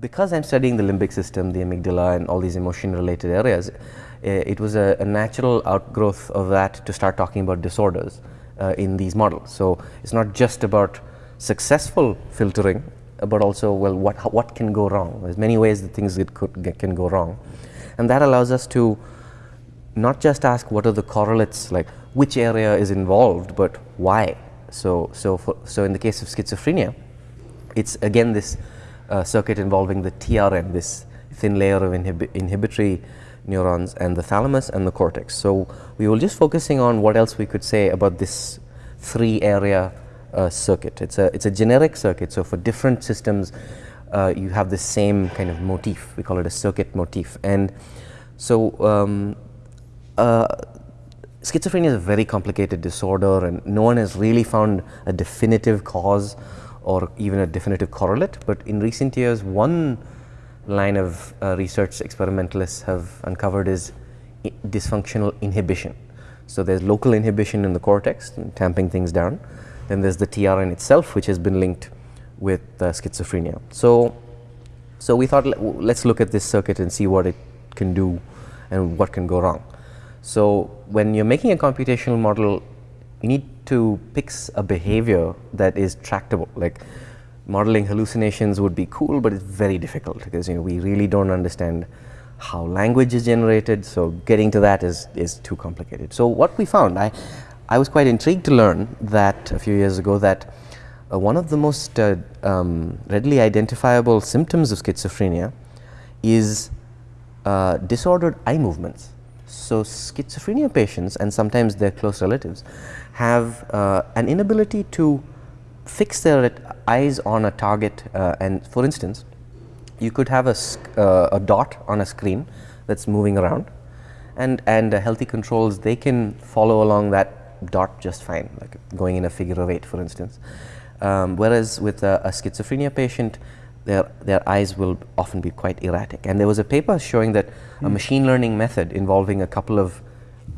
because I'm studying the limbic system, the amygdala, and all these emotion related areas, it was a, a, natural outgrowth of that to start talking about disorders uh, in these models. So it's not just about successful filtering, but also, well, what, what can go wrong? There's many ways that things get, could, get, can go wrong. And that allows us to not just ask what are the correlates, like which area is involved, but why. So, so, for, so in the case of schizophrenia, it's again this uh, circuit involving the TRN, this thin layer of inhibi inhibitory neurons and the thalamus and the cortex. So, we were just focusing on what else we could say about this three area uh, circuit. It's a, it's a generic circuit. So, for different systems, uh, you have the same kind of motif. We call it a circuit motif. And so, um, uh, schizophrenia is a very complicated disorder and no one has really found a definitive cause or even a definitive correlate. But in recent years, one line of uh, research experimentalists have uncovered is dysfunctional inhibition. So, there is local inhibition in the cortex, tamping things down. Then there is the TRN itself, which has been linked with uh, schizophrenia. So, so we thought let us look at this circuit and see what it can do and what can go wrong. So, when you are making a computational model, you need to pick a behavior that is tractable. Like modeling hallucinations would be cool, but it's very difficult because you know we really don't understand how language is generated. So getting to that is is too complicated. So what we found, I I was quite intrigued to learn that a few years ago that uh, one of the most uh, um, readily identifiable symptoms of schizophrenia is uh, disordered eye movements. So, schizophrenia patients and sometimes their close relatives have uh, an inability to fix their eyes on a target uh, and for instance, you could have a, uh, a dot on a screen that is moving around and, and healthy controls they can follow along that dot just fine like going in a figure of 8 for instance. Um, whereas, with a, a schizophrenia patient their, their eyes will often be quite erratic. And there was a paper showing that mm. a hmm. machine learning method involving a couple of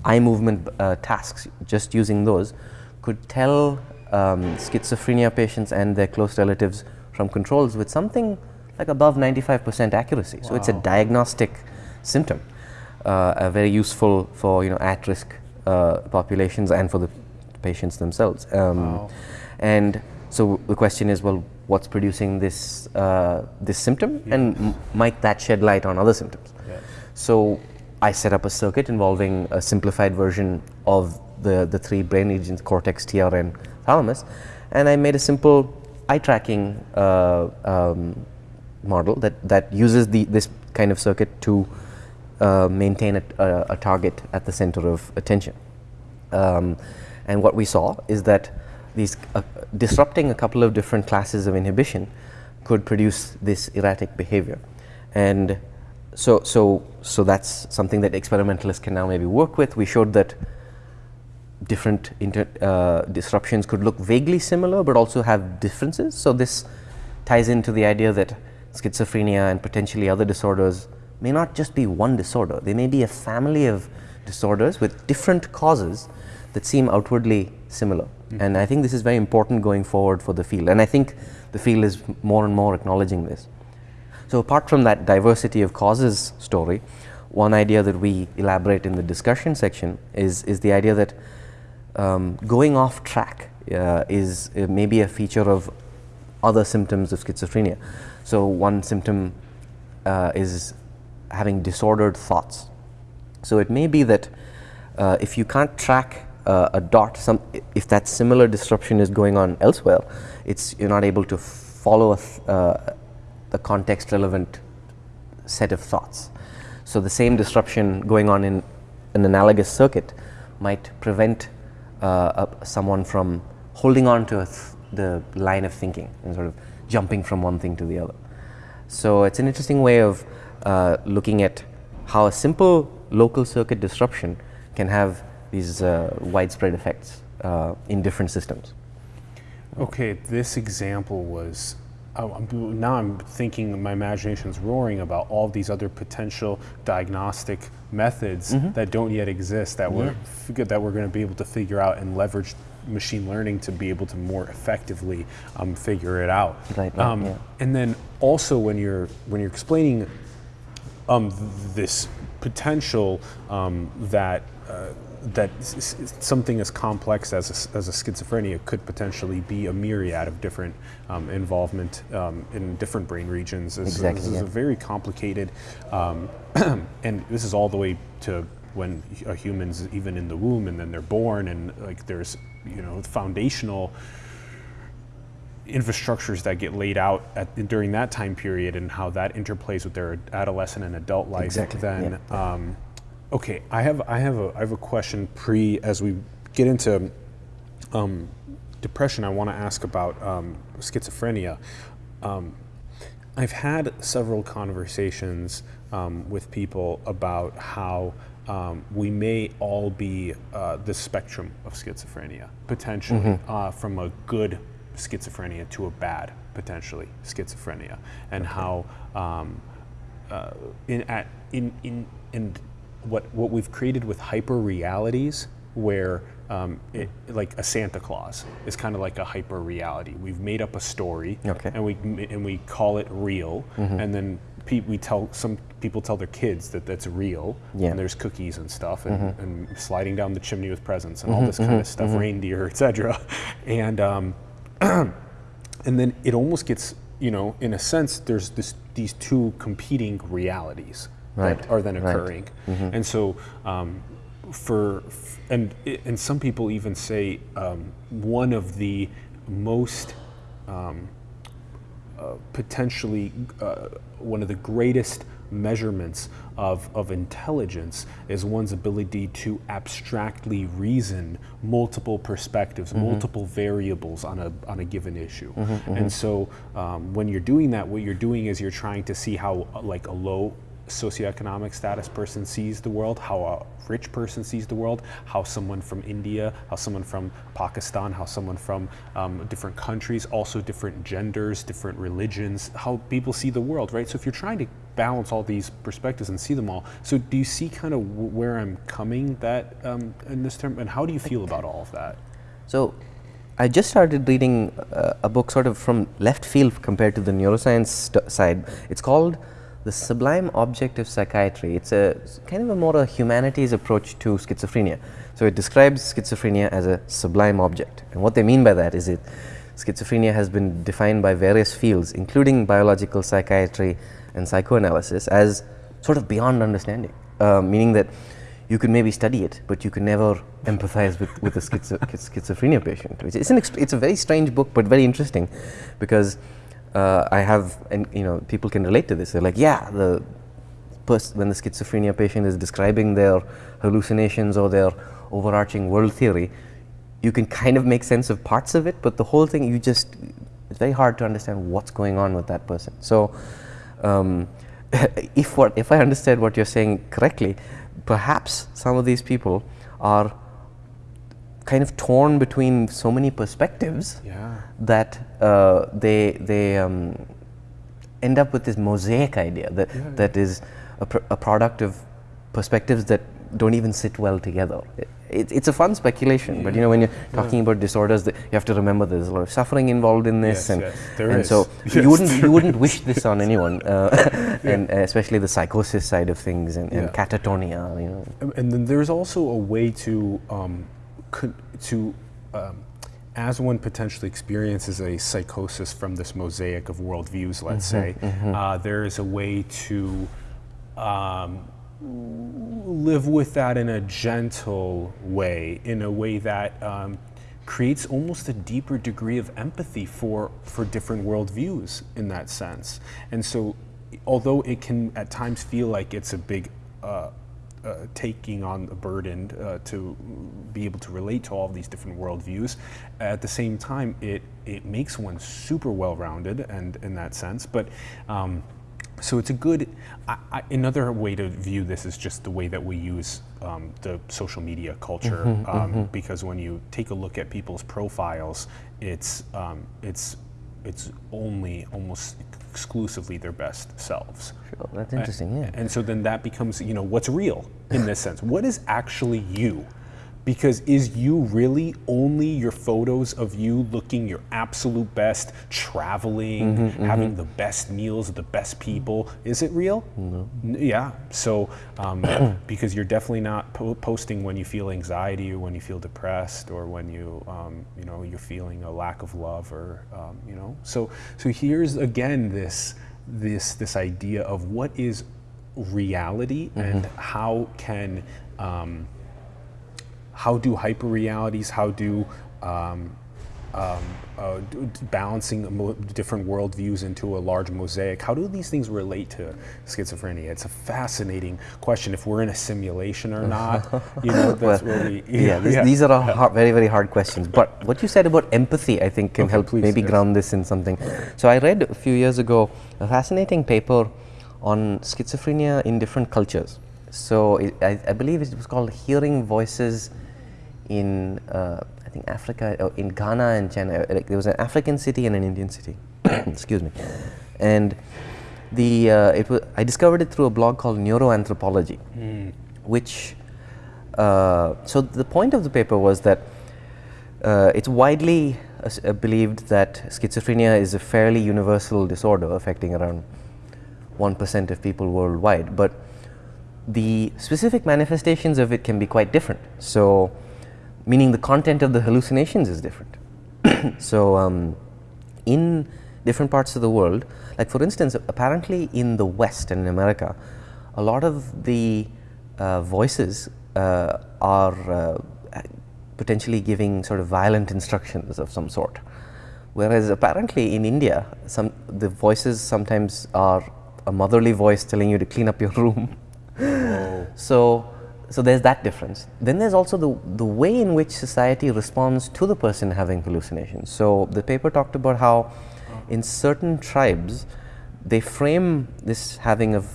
eye movement uh, tasks, just using those, could tell um, schizophrenia patients and their close relatives from controls with something like above 95 percent accuracy. Wow. So, it is a diagnostic symptom, uh, very useful for you know at risk uh, populations and for the patients themselves. Um, wow. And so, the question is well what's producing this uh, this symptom yeah. and might that shed light on other symptoms. Yeah. So I set up a circuit involving a simplified version of the, the three brain regions cortex, TRN, thalamus and I made a simple eye tracking uh, um, model that, that uses the this kind of circuit to uh, maintain a, a, a, target at the center of attention. Um, and what we saw is that these uh, disrupting a couple of different classes of inhibition could produce this erratic behavior. And so, so, so that's something that experimentalists can now maybe work with. We showed that different uh, disruptions could look vaguely similar, but also have differences. So, this ties into the idea that schizophrenia and potentially other disorders may not just be one disorder. They may be a family of disorders with different causes that seem outwardly similar. Mm -hmm. And I think this is very important going forward for the field. And I think the field is more and more acknowledging this. So, apart from that diversity of causes story, one idea that we elaborate in the discussion section is, is the idea that um, going off track uh, is uh, maybe a feature of other symptoms of schizophrenia. So, one symptom uh, is having disordered thoughts. So, it may be that uh, if you can't track uh, a dot, some if that similar disruption is going on elsewhere, it's you're not able to follow a, uh, context relevant set of thoughts. So, the same disruption going on in an analogous circuit might prevent uh, someone from holding on to the line of thinking and sort of jumping from one thing to the other. So, it is an interesting way of uh, looking at how a simple local circuit disruption can have these uh, widespread effects uh, in different systems. Okay, this example was I'm, now I'm thinking my imagination is roaring about all these other potential diagnostic methods mm -hmm. that don't yet exist that yeah. we're that we're going to be able to figure out and leverage machine learning to be able to more effectively um, figure it out. Right, right, Um, yeah. And then also when you're when you're explaining um, th- this potential um, that uh, that something as complex as a, as a schizophrenia could potentially be a myriad of different um, involvement um, in different brain regions. This, Exactly, this is a very complicated, um, and this is all the way to when a human's even in the womb and then they're born and like there's you know foundational infrastructures that get laid out at, during that time period and how that interplays with their adolescent and adult life Exactly, then um, okay i have i have a i have a question pre as we get into um, depression i want to ask about um, schizophrenia. Um, I've had several conversations um, with people about how um, we may all be uh, the spectrum of schizophrenia, potentially, uh, from a good schizophrenia to a bad, potentially, schizophrenia, and how um, uh, in, at, in, in, in what, what we've created with hyper realities, where um, it, like a Santa Claus is kind of like a hyper reality. We've made up a story, Okay. and we and we call it real, Mm-hmm. and then pe- we tell some people tell their kids that that's real, Yeah. Mm-hmm. and there's cookies and stuff, and, and sliding down the chimney with presents and all this kind of stuff, reindeer, etc. And um, and then it almost gets you know in a sense there's this these two competing realities Right, that are then right. occurring. And so um, for and and some people even say um, one of the most um, uh, potentially uh, one of the greatest measurements of, of intelligence is one's ability to abstractly reason multiple perspectives, multiple variables on a, on a given issue. And so um, when you're doing that, what you're doing is you're trying to see how like a low socioeconomic status person sees the world, how a rich person sees the world, how someone from India, how someone from Pakistan, how someone from um, different countries, also different genders, different religions, how people see the world, right? So if you're trying to balance all these perspectives and see them all, so do you see kind of w- where I'm coming that um, in this term, and how do you feel about all of that? So, I just started reading uh, a book sort of from left field compared to the neuroscience st- side. It's called The Sublime Object of Psychiatry. It's a kind of a more a humanities approach to schizophrenia. So, it describes schizophrenia as a sublime object. And what they mean by that is it schizophrenia has been defined by various fields, including biological psychiatry and psychoanalysis, as sort of beyond understanding, uh, meaning that you could maybe study it, but you could never empathize with, with a schizo- schizophrenia patient. An it's a very strange book, but very interesting because uh, I have, and you know, people can relate to this. They're like, yeah, the when the schizophrenia patient is describing their hallucinations or their overarching world theory, you can kind of make sense of parts of it, but the whole thing, you just, it's very hard to understand what's going on with that person. So, um, if what if I understand what you're saying correctly, perhaps some of these people are kind of torn between so many perspectives Yeah. that uh, they they um, end up with this mosaic idea that that is a, pr- a product of perspectives that don't even sit well together. It, it, it's a fun speculation, but you know when you're talking about disorders, that you have to remember there's a lot of suffering involved in this, Yes, and yes, there and is. so Yes, you wouldn't you wouldn't wish this on anyone, uh, and uh, especially the psychosis side of things and, and Yeah. catatonia. You know, Um, And then there's also a way to um, to um, as one potentially experiences a psychosis from this mosaic of worldviews, let's say, uh, there is a way to um, live with that in a gentle way, in a way that um, creates almost a deeper degree of empathy for, for different worldviews in that sense. And so, although it can at times feel like it's a big uh, uh, taking on the burden uh, to be able to relate to all of these different worldviews. At the same time, it it makes one super well rounded and in that sense. But um, so it's a good. I, I, another way to view this is just the way that we use um, the social media culture, um, because when you take a look at people's profiles, it's um, it's it's only almost exclusively their best selves. sure, that's interesting. Yeah. And so then that becomes, you know, what's real in this sense? What is actually you? Because is you really only your photos of you looking your absolute best, traveling, Mm-hmm, having the best meals with the best people? Is it real? No. yeah. So um, because you're definitely not po- posting when you feel anxiety or when you feel depressed or when you um, you know you're feeling a lack of love or um, you know. So so here's again this this this idea of what is reality and how can um, how do hyper realities, how do um, um, uh, balancing different worldviews into a large mosaic, how do these things relate to schizophrenia? It's a fascinating question. If we're in a simulation or not, you know, that's Well, where we. yeah, this, these are all hard, very, very hard questions. But what you said about empathy, I think, can Okay, help please, maybe yes. ground this in something. So, I read a few years ago a fascinating paper on schizophrenia in different cultures. So, it, I, I believe it was called Hearing Voices in, uh, I think, Africa, uh, in Ghana and China. Like, there was an African city and an Indian city. Excuse me. And the, uh, it was, I discovered it through a blog called Neuroanthropology, which uh, so the point of the paper was that uh, it's widely uh, uh, believed that schizophrenia is a fairly universal disorder affecting around 1% of people worldwide, but the specific manifestations of it can be quite different. So, meaning the content of the hallucinations is different. so, um, in different parts of the world, like for instance, apparently in the West and in America, a lot of the uh, voices uh, are uh, potentially giving sort of violent instructions of some sort. Whereas apparently in India, some the voices sometimes are a motherly voice telling you to clean up your room. So, so there's that difference. Then there's also the, the way in which society responds to the person having hallucinations. So the paper talked about how in certain tribes, they frame this having of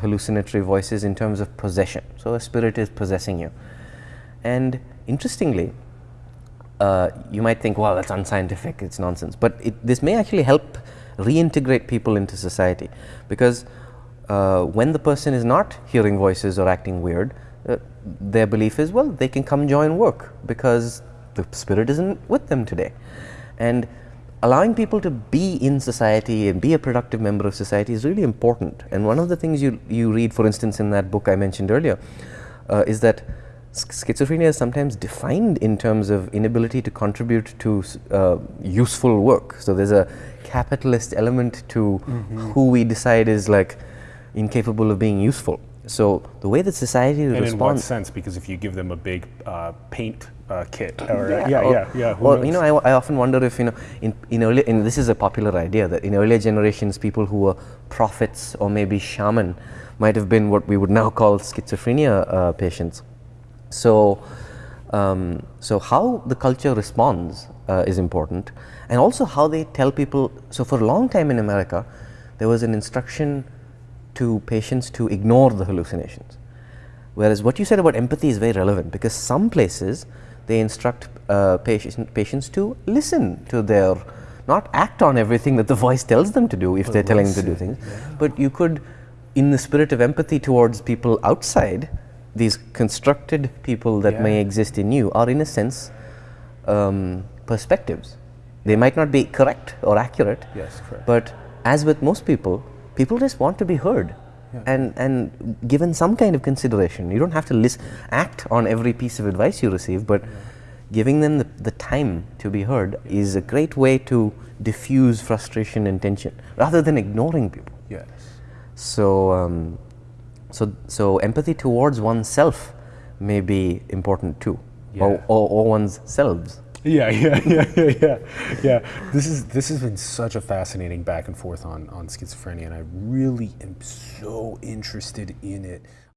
hallucinatory voices in terms of possession. So a spirit is possessing you. And interestingly, uh, you might think, wow, that's unscientific, it's nonsense. But it, this may actually help reintegrate people into society because uh, when the person is not hearing voices or acting weird, uh, their belief is, well, they can come join work because the spirit isn't with them today. And allowing people to be in society and be a productive member of society is really important. And one of the things you, you read, for instance, in that book I mentioned earlier, uh, is that schizophrenia is sometimes defined in terms of inability to contribute to uh, useful work. So there's a capitalist element to who we decide is like incapable of being useful. So the way that society And in what responds. sense? Because if you give them a big uh, paint uh, kit, or yeah, Yeah, yeah, or- yeah, yeah. Well, you know, I, I often wonder if you know, in in early, and this is a popular idea that in earlier generations, people who were prophets or maybe shaman might have been what we would now call schizophrenia uh, patients. So, um, so how the culture responds uh, is important, and also how they tell people. So, for a long time in America, there was an instruction to patients to ignore the hallucinations. Whereas what you said about empathy is very relevant because some places they instruct uh, patient, patients to listen to their, not act on everything that the voice tells them to do if they're telling them to do things, but you could, in the spirit of empathy towards people outside, these constructed people that may exist in you are in a sense um, perspectives. They might not be correct or accurate, Yes, correct. but as with most people, people just want to be heard and, and given some kind of consideration. You don't have to list, act on every piece of advice you receive, but giving them the, the time to be heard is a great way to diffuse frustration and tension rather than ignoring people. yes. So, um, so, so empathy towards oneself may be important too, or, or, or one's selves. Yeah, yeah, yeah, yeah, yeah. This is this has been such a fascinating back and forth on on schizophrenia, and I really am so interested in it.